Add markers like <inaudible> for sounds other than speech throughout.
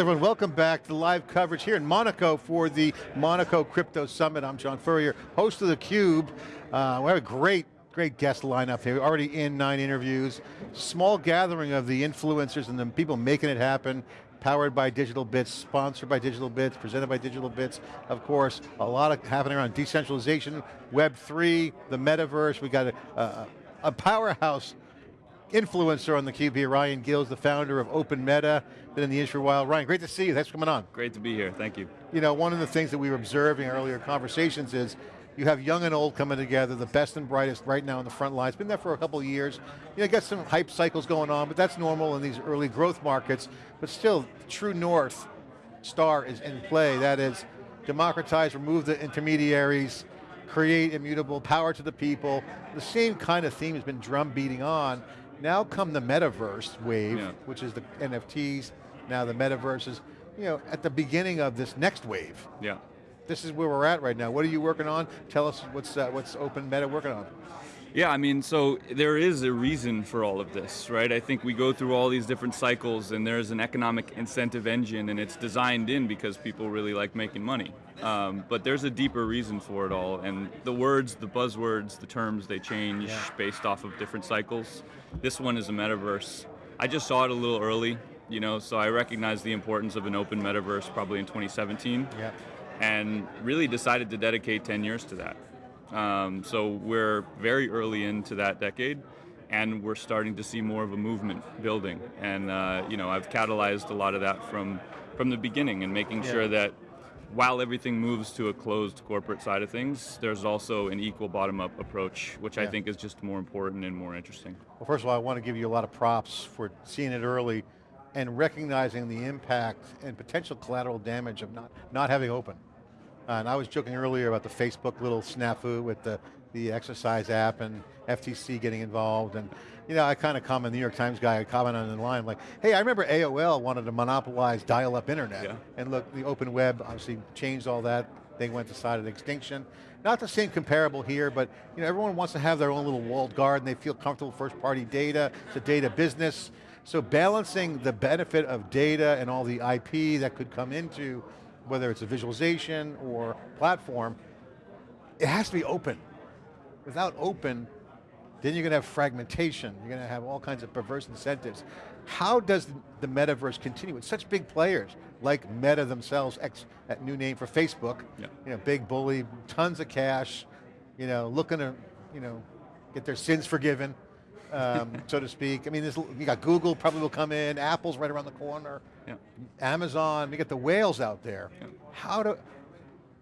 everyone, welcome back to live coverage here in Monaco for the Monaco Crypto Summit. I'm John Furrier, host of theCUBE. Uh, we have a great, great guest lineup here. Already in nine interviews. Small gathering of the influencers and the people making it happen powered by DigitalBits, sponsored by DigitalBits, presented by DigitalBits. Of course, a lot of happening around decentralization, Web3, the metaverse. We got a, a, a powerhouse influencer on the cube here, Ryan Gills, the founder of Open Meta, been in the industry for a while. Ryan, great to see you, thanks for coming on. Great to be here, thank you. You know, one of the things that we were observing earlier conversations is you have young and old coming together, the best and brightest right now in the front lines. Been there for a couple of years. You know, got some hype cycles going on, but that's normal in these early growth markets. But still, true north star is in play. That is, democratize, remove the intermediaries, create immutable power to the people. The same kind of theme has been drum beating on. Now come the metaverse wave, yeah. which is the NFTs, now the metaverse is, you know, at the beginning of this next wave. Yeah. This is where we're at right now. What are you working on? Tell us what's, uh, what's Open Meta working on. Yeah, I mean, so there is a reason for all of this, right? I think we go through all these different cycles and there's an economic incentive engine and it's designed in because people really like making money. Um, but there's a deeper reason for it all and the words, the buzzwords, the terms, they change yeah. based off of different cycles. This one is a metaverse. I just saw it a little early, you know, so I recognize the importance of an open metaverse probably in 2017. Yeah. And really decided to dedicate 10 years to that. Um, so we're very early into that decade and we're starting to see more of a movement building. And uh, you know, I've catalyzed a lot of that from, from the beginning and making yeah. sure that while everything moves to a closed corporate side of things, there's also an equal bottom-up approach, which yeah. I think is just more important and more interesting. Well, first of all, I want to give you a lot of props for seeing it early and recognizing the impact and potential collateral damage of not, not having open. Uh, and I was joking earlier about the Facebook little snafu with the, the exercise app and FTC getting involved. And you know, I kind of comment, the New York Times guy, I comment on the line, like, hey, I remember AOL wanted to monopolize dial-up internet. Yeah. And look, the open web obviously changed all that. They went to side of extinction. Not the same comparable here, but you know, everyone wants to have their own little walled garden. They feel comfortable first party data. It's a data business. So balancing the benefit of data and all the IP that could come into whether it's a visualization or platform, it has to be open. Without open, then you're going to have fragmentation. You're going to have all kinds of perverse incentives. How does the metaverse continue with such big players like Meta themselves, X, that new name for Facebook, yeah. you know, big bully, tons of cash, you know, looking to, you know, get their sins forgiven, um, so to speak. I mean, this, you got Google probably will come in, Apple's right around the corner, yeah. Amazon, we get the whales out there. Yeah. How do,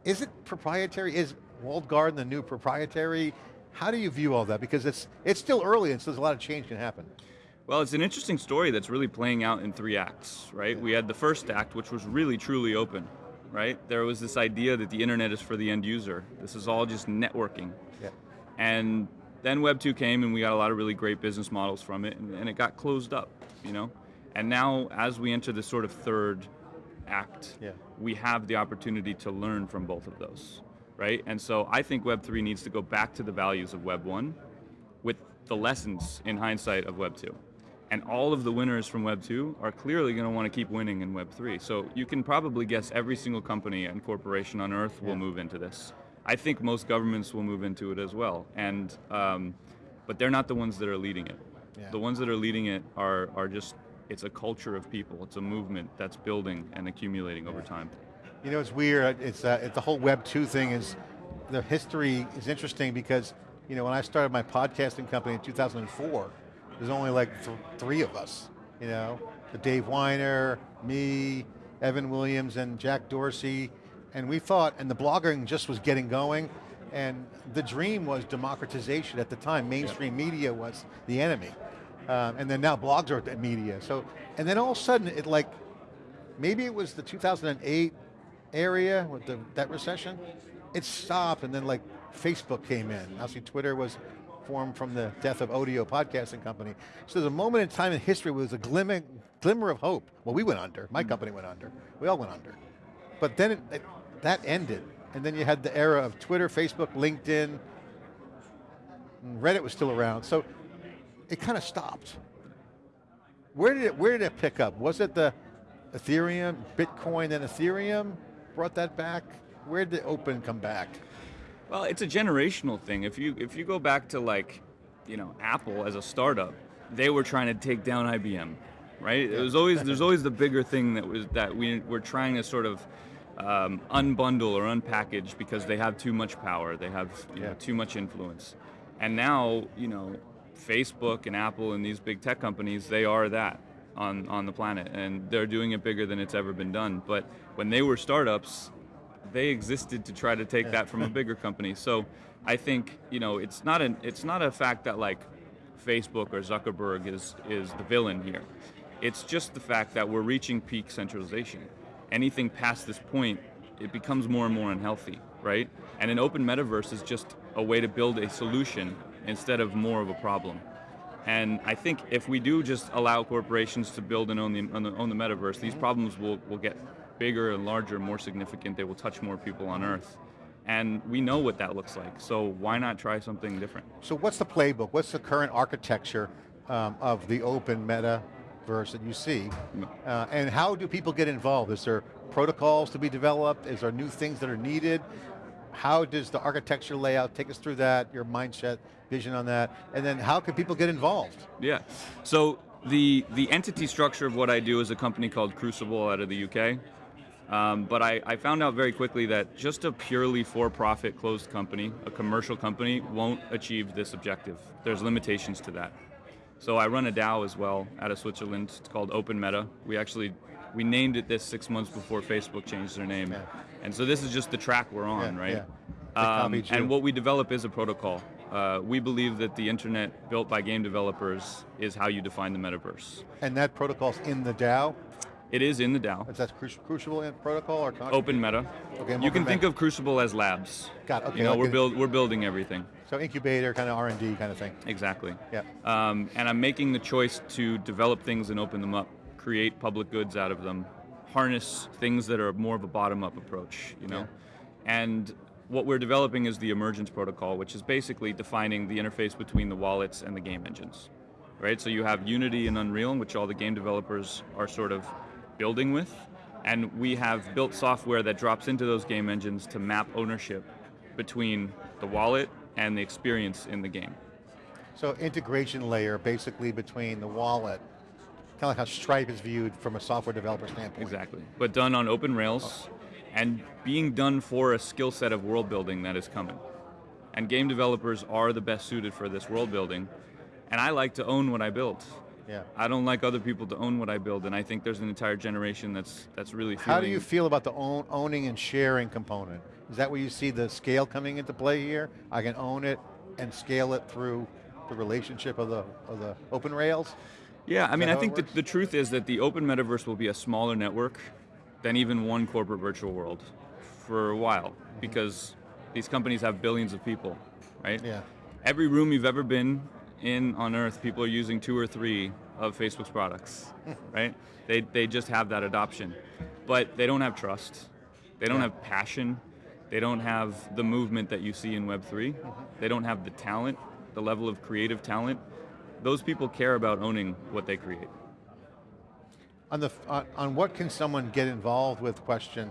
is it proprietary? Is walled garden the new proprietary? How do you view all that? Because it's, it's still early and so there's a lot of change can happen. Well, it's an interesting story that's really playing out in three acts, right? We had the first act, which was really truly open, right? There was this idea that the internet is for the end user. This is all just networking. Yeah. And then Web 2 came and we got a lot of really great business models from it and, and it got closed up, you know? And now as we enter this sort of third act, yeah. we have the opportunity to learn from both of those, right? And so I think Web3 needs to go back to the values of Web 1 with the lessons in hindsight of Web 2. And all of the winners from Web 2 are clearly going to want to keep winning in Web 3. So you can probably guess every single company and corporation on earth yeah. will move into this. I think most governments will move into it as well. And, um, but they're not the ones that are leading it. Yeah. The ones that are leading it are, are just it's a culture of people. It's a movement that's building and accumulating over time. You know, it's weird. It's, uh, it's the whole Web 2 thing is, the history is interesting because, you know, when I started my podcasting company in 2004, there's only like th three of us, you know? The Dave Winer, me, Evan Williams, and Jack Dorsey, and we thought, and the blogging just was getting going, and the dream was democratization at the time. Mainstream yeah. media was the enemy. Um, and then now blogs are the media. So, and then all of a sudden it like, maybe it was the 2008 area with the, that recession, it stopped and then like Facebook came in. Obviously Twitter was formed from the death of Odeo podcasting company. So there's a moment in time in history where there's a glimmer, glimmer of hope. Well, we went under, my mm. company went under, we all went under. But then it, it, that ended. And then you had the era of Twitter, Facebook, LinkedIn, Reddit was still around. So it kind of stopped. Where did it, where did it pick up? Was it the Ethereum, Bitcoin, and Ethereum brought that back. Where did open come back? Well, it's a generational thing. If you if you go back to like, you know, Apple as a startup, they were trying to take down IBM, right? It was always there's <laughs> always the bigger thing that was that we were trying to sort of um, unbundle or unpackage because they have too much power, they have you Yeah. know, too much influence, and now you know, Facebook and Apple and these big tech companies, they are that on on the planet, and they're doing it bigger than it's ever been done. But when they were startups, they existed to try to take that from a bigger company. So I think you know it's not an it's not a fact that like Facebook or Zuckerberg is is the villain here. It's just the fact that we're reaching peak centralization. Anything past this point, it becomes more and more unhealthy, right? And an open metaverse is just a way to build a solution instead of more of a problem. And I think if we do just allow corporations to build and own the, own the, metaverse, these problems will, will get bigger and larger, more significant. They will touch more people on Earth. And we know what that looks like, so why not try something different? So what's the playbook? What's the current architecture um, of the open metaverse that you see? Uh, and how do people get involved? Is there protocols to be developed? Is there new things that are needed? How does the architecture layout, take us through that, your mindset, vision on that, and then how can people get involved? Yeah. So the the entity structure of what I do is a company called Crucible out of the UK. Um, but I, I found out very quickly that just a purely for-profit closed company, a commercial company, won't achieve this objective. There's limitations to that. So I run a DAO as well out of Switzerland. It's called Open Meta. We actually we named it this six months before Facebook changed their name. Yeah. And so this is just the track we're on, Yeah, right? yeah. Um, and what we develop is a protocol. Uh, we believe that the internet built by game developers is how you define the metaverse. And that protocol's in the DAO? It is in the DAO. Is that Cru- Crucible protocol or content? Open Meta. Okay, you can think meta. of Crucible as labs. Got it, okay, You know, like we're build we're building everything. So incubator, kind of R&D kind of thing. Exactly. Yeah. Um, and I'm making the choice to develop things and open them up, create public goods out of them, harness things that are more of a bottom-up approach, you know? Yeah. And what we're developing is the emergence protocol, which is basically defining the interface between the wallets and the game engines. Right? So you have Unity and Unreal, which all the game developers are sort of building with. And we have built software that drops into those game engines to map ownership between the wallet and the experience in the game. So integration layer basically between the wallet, kind of like how Stripe is viewed from a software developer standpoint. Exactly. But done on open rails and being done for a skill set of world building that is coming. And game developers are the best suited for this world building. And I like to own what I build. Yeah. I don't like other people to own what I build, and I think there's an entire generation that's that's really. How do you feel about the own, owning and sharing component? Is that where you see the scale coming into play here? I can own it and scale it through the relationship of the, of the open rails? Yeah, I mean, I think the, the truth is that the open metaverse will be a smaller network than even one corporate virtual world for a while, Mm-hmm. because these companies have billions of people, right? Yeah. Every room you've ever been in on Earth, people are using two or three of Facebook's products, <laughs> right? They, they just have that adoption. But they don't have trust, they don't Yeah. have passion, they don't have the movement that you see in Web3, Mm-hmm. they don't have the talent, the level of creative talent. Those people care about owning what they create. On, the, on, on what can someone get involved with question?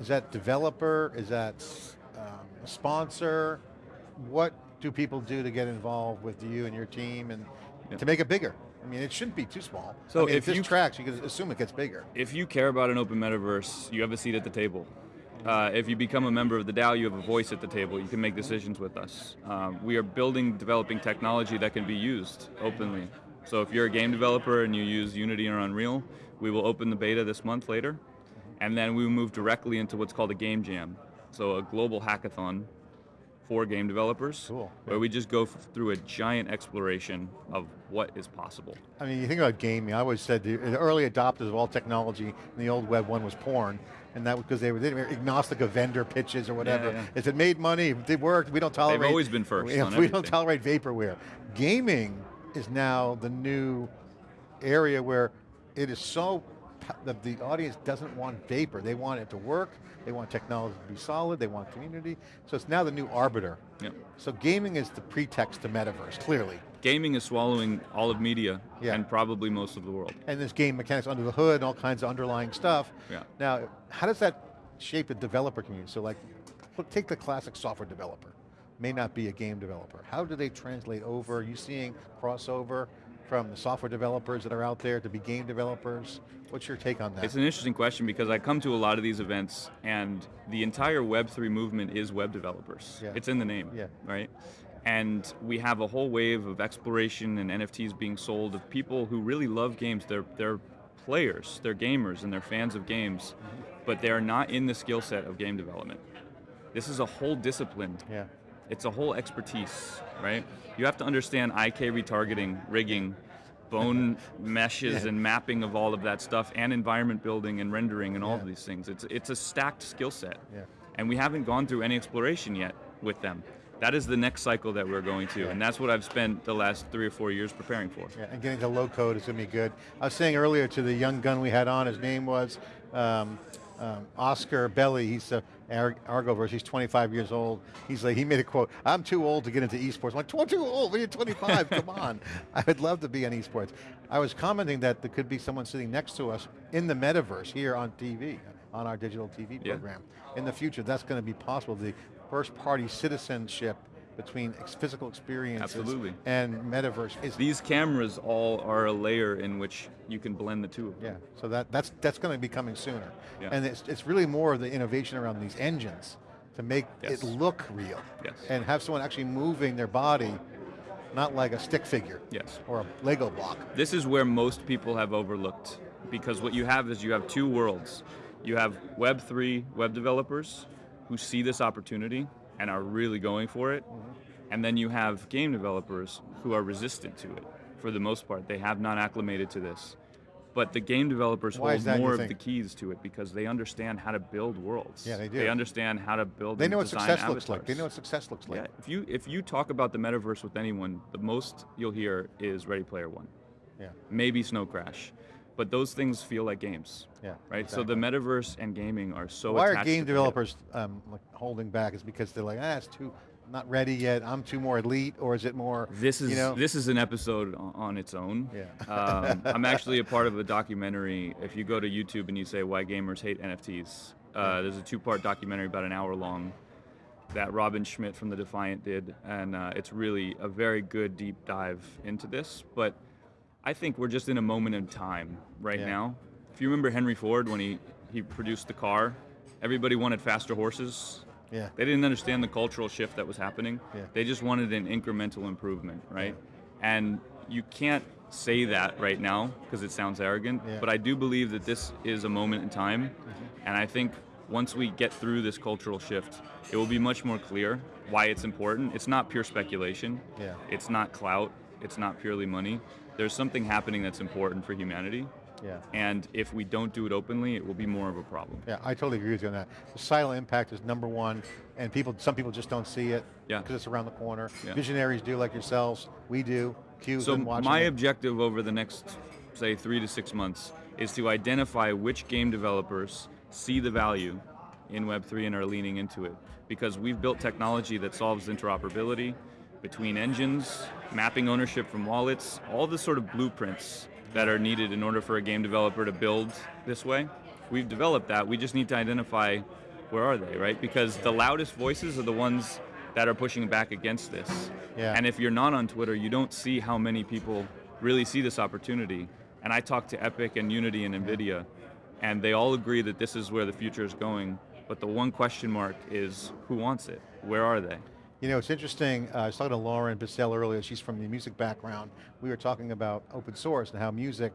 Is that developer? Is that um, sponsor? What do people do to get involved with you and your team and Yeah. to make it bigger? I mean, it shouldn't be too small. So I mean, if, if this you- tracks, you can assume it gets bigger. If you care about an open metaverse, you have a seat at the table. Uh, if you become a member of the DAO, you have a voice at the table. You can make decisions with us. Um, we are building, developing technology that can be used openly. So if you're a game developer and you use Unity or Unreal, we will open the beta this month later, and then we will move directly into what's called a game jam. So a global hackathon for game developers, Cool. where we just go through a giant exploration of what is possible. I mean, you think about gaming, I always said the, the early adopters of all technology in the old web one was porn, and that was because they were, they were agnostic of vendor pitches or whatever. yeah. If it made money, if it worked, we don't tolerate. They've always been first We, we don't tolerate vaporware. Gaming is now the new area where it is so, the, the audience doesn't want vapor. They want it to work, they want technology to be solid, they want community. So it's now the new arbiter. Yep. So gaming is the pretext to metaverse, clearly. gaming is swallowing all of media Yeah. and probably most of the world. and there's game mechanics under the hood and all kinds of underlying stuff. Yeah. Now, how does that shape the developer community? So like, take the classic software developer, may not be a game developer. How do they translate over? Are you seeing crossover from the software developers that are out there to be game developers? What's your take on that? It's an interesting question because I come to a lot of these events and the entire Web3 movement is web developers. Yeah. It's in the name, Yeah. right? And we have a whole wave of exploration and NFTs being sold of people who really love games. They're, they're players, they're gamers, and they're fans of games, mm-hmm. but they're not in the skill set of game development. This is a whole discipline yeah, it's a whole expertise, right? You have to understand IK retargeting, rigging, bone <laughs> meshes Yeah. and mapping of all of that stuff, and environment building and rendering and all of these things. It's, it's a stacked skill set. Yeah. And we haven't gone through any exploration yet with them. That is the next cycle that we're going to, Yeah. and that's what I've spent the last three or four years preparing for. yeah, and getting to low code is going to be good. I was saying earlier to the young gun we had on, his name was um, um, Oscar Belly, he's Ar- Argoverse, he's 25 years old. He's like, he made a quote, I'm too old to get into esports. I'm like, "Tw- too old, when you're 25, come <laughs> on. I would love to be on esports. I was commenting that there could be someone sitting next to us in the metaverse here on TV, on our digital TV Yeah. program. In the future, that's going to be possible. The first party citizenship between ex- physical experiences Absolutely. and metaverse is These cameras all are a layer in which you can blend the two of them. yeah, so that, that's, that's going to be coming sooner. Yeah. And it's, it's really more of the innovation around these engines to make Yes. it look real. Yes. And have someone actually moving their body, not like a stick figure. Yes. Or a Lego block. This is where most people have overlooked because what you have is you have two worlds. You have Web3 web developers who see this opportunity and are really going for it. And then you have game developers who are resistant to it for the most part. They have not acclimated to this. But the game developers Why hold that, more of think? the keys to it because they understand how to build worlds. Yeah, they do. They understand how to build They know what success looks like. They know what success looks like. Yeah, if you if you talk about the metaverse with anyone, the most you'll hear is Ready Player One Yeah. maybe Snow Crash. But those things feel like games, Yeah, right? So the metaverse and gaming are so Why are game developers um, like holding back? Is because they're like, ah, it's too, not ready yet, I'm too more elite, or is it more, This is you know? this is an episode on, on its own. Yeah. um, <laughs> I'm actually a part of a documentary. If you go to YouTube and you say why gamers hate NFTs, uh, there's a two-part documentary about an hour long that Robin Schmidt from the Defiant did, and uh, it's really a very good deep dive into this. But I think we're just in a moment in time right Yeah. now. If you remember Henry Ford when he he produced the car, everybody wanted faster horses. yeah. They didn't understand the cultural shift that was happening. Yeah. They just wanted an incremental improvement, right? And you can't say that right now because it sounds arrogant, Yeah. But I do believe that this is a moment in time. Mm-hmm. And I think once we get through this cultural shift, it will be much more clear why it's important. It's not pure speculation. Yeah. It's not clout. It's not purely money. There's something happening that's important for humanity. Yeah. And if we don't do it openly, it will be more of a problem. Yeah, I totally agree with you on that. The silent impact is number one, and people, some people just don't see it Yeah. because it's around the corner. Yeah. Visionaries do like yourselves, we do. Q's So my it. objective over the next, say, three to six months is to identify which game developers see the value in Web3 and are leaning into it. Because we've built technology that solves interoperability between engines, mapping ownership from wallets, all the sort of blueprints that are needed in order for a game developer to build this way. We've developed that, we just need to identify where are they, right? Because the loudest voices are the ones that are pushing back against this. Yeah. And if you're not on Twitter, you don't see how many people really see this opportunity. And I talked to Epic and Unity and NVIDIA, and they all agree that this is where the future is going. But the one question mark is who wants it? Where are they? You know, it's interesting, uh, I was talking to Lauren Bissell earlier, she's from the music background. We were talking about open source and how music,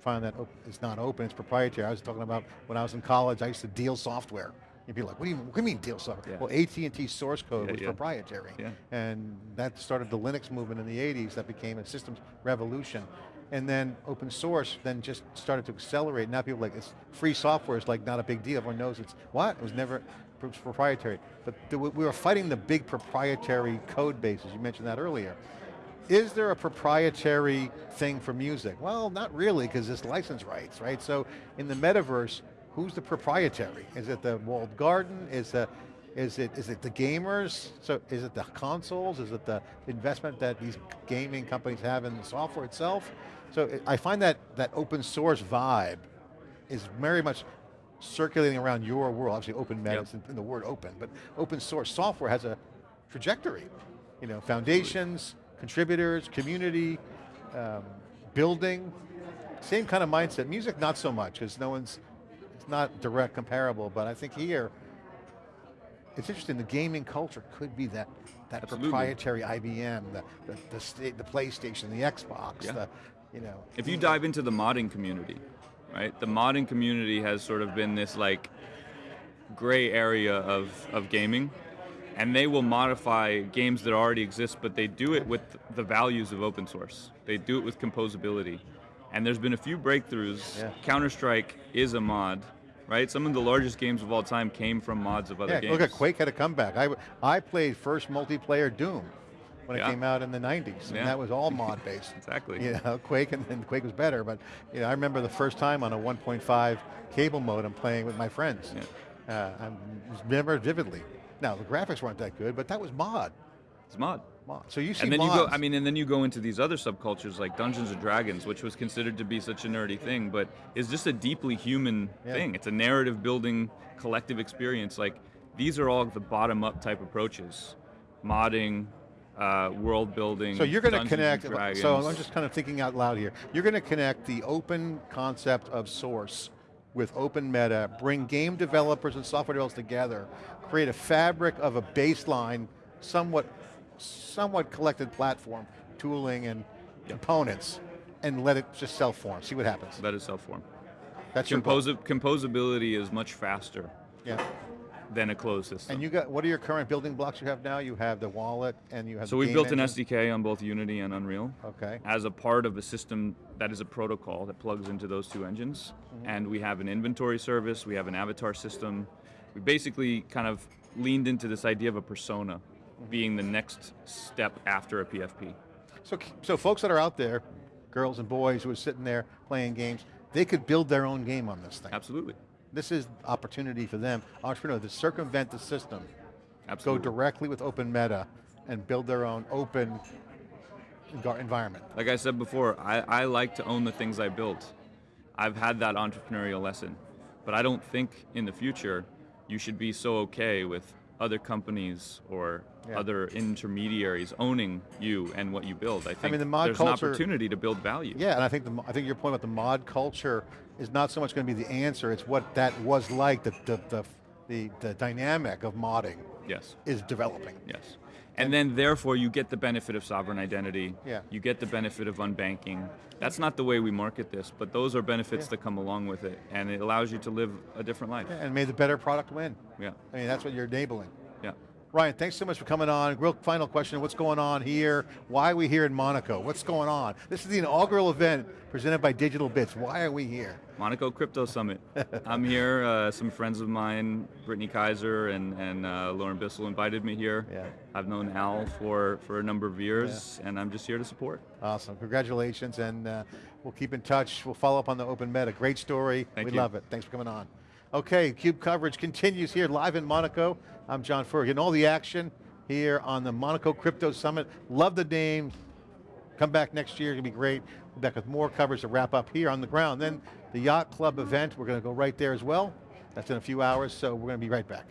find that it's not open, it's proprietary. I was talking about when I was in college, I used to deal software. You'd be like, what do you, what do you mean deal software? Yeah. Well, AT&T source code Yeah, was yeah. proprietary. And that started the Linux movement in the 80s that became a systems revolution. And then open source then just started to accelerate. Now people are like, it's free software is like not a big deal. Everyone knows it's, what? It was never proprietary. But we were fighting the big proprietary code bases. You mentioned that earlier. Is there a proprietary thing for music? Well, not really, because it's license rights, right? So in the metaverse, who's the proprietary? Is it the walled garden? Is, the, Is it, is it the gamers? So is it the consoles? Is it the investment that these gaming companies have in the software itself? So I find that, that open source vibe is very much circulating around your world. Obviously open meta Yep. is in the word open, but open source software has a trajectory. You know, foundations, contributors, community, um, building, same kind of mindset. Music, not so much, because no one's, it's not direct comparable, but I think here, it's interesting, the gaming culture could be that, that Absolutely. proprietary IBM, the, the, the, the PlayStation, the Xbox, Yeah. the, you know. If you dive into the modding community, right? The modding community has sort of been this like gray area of, of gaming. And they will modify games that already exist, but they do it with the values of open source. They do it with composability. And there's been a few breakthroughs. Yeah. Counter-Strike is a mod, right? Some of the largest games of all time came from mods of other Yeah, games. look at Quake had a comeback. I, I played first multiplayer Doom when it came out in the 90s, and Yeah. that was all <laughs> mod based. Exactly. You know, <laughs> Quake and, and Quake was better, but you know, I remember the first time on a 1.5 cable modem playing with my friends. Uh, I remember vividly. Now the graphics weren't that good, but that was mod. It's mod. mod. So you see and then mods. you go i mean and then you go into these other subcultures like dungeons and dragons which was considered to be such a nerdy thing but is just a deeply human Yeah. thing it's a narrative building collective experience like these are all the bottom up type approaches modding uh, world building So you're going to connect, so I'm just kind of thinking out loud here. You're going to connect the open concept of source with open meta, bring game developers and software developers together, create a fabric of a baseline, somewhat, somewhat collected platform, tooling and components, and let it just self-form, see what happens. that is self-form That's your goal. Composability is much faster Yeah. Than a closed system And you got, what are your current building blocks you have now? You have the wallet and you have so game built an sdk on both unity and unreal Okay. as a part of a system that is a protocol that plugs into those two engines. Mm-hmm. And we have an inventory service, we have an avatar system. We basically kind of leaned into this idea of a persona mm-hmm. being the next step after a PFP. So, so folks that are out there, girls and boys who are sitting there playing games, they could build their own game on this thing. Absolutely. This is opportunity for them, entrepreneur, to circumvent the system, go directly with open meta and build their own open environment. Like I said before, I, I like to own the things I built. I've had that entrepreneurial lesson. But I don't think in the future you should be so okay with other companies or Yeah. other intermediaries owning you and what you build. I think mean, the mod there's culture- an opportunity to build value. Yeah, and I think the, I think your point about the mod culture is not so much going to be the answer, it's what that was like, the, the, the, the, the dynamic of modding Yes. is developing. Yes. And then therefore you get the benefit of sovereign identity. Yeah. You get the benefit of unbanking. That's not the way we market this, but those are benefits Yeah. that come along with it. And it allows you to live a different life. And may the better product win. Yeah. I mean, that's what you're enabling. Yeah. Ryan, thanks so much for coming on. Real final question, what's going on here? Why are we here in Monaco? What's going on? This is the inaugural event presented by DigitalBits. Why are we here? Monaco Crypto Summit. <laughs> I'm here, uh, some friends of mine, Brittany Kaiser and, and uh, Lauren Bissell invited me here. Yeah. I've known Al for, for a number of years and I'm just here to support. Awesome, congratulations, and uh, we'll keep in touch. We'll follow up on the open meta. Great story, Thank we you. love it. Thanks for coming on. Okay, CUBE coverage continues here live in Monaco. I'm John Furrier, getting all the action here on the Monaco Crypto Summit. Love the name. Come back next year, gonna be great. We'll back with more coverage to wrap up here on the ground. Then the Yacht Club event, we're going to go right there as well. That's in a few hours, so we're going to be right back.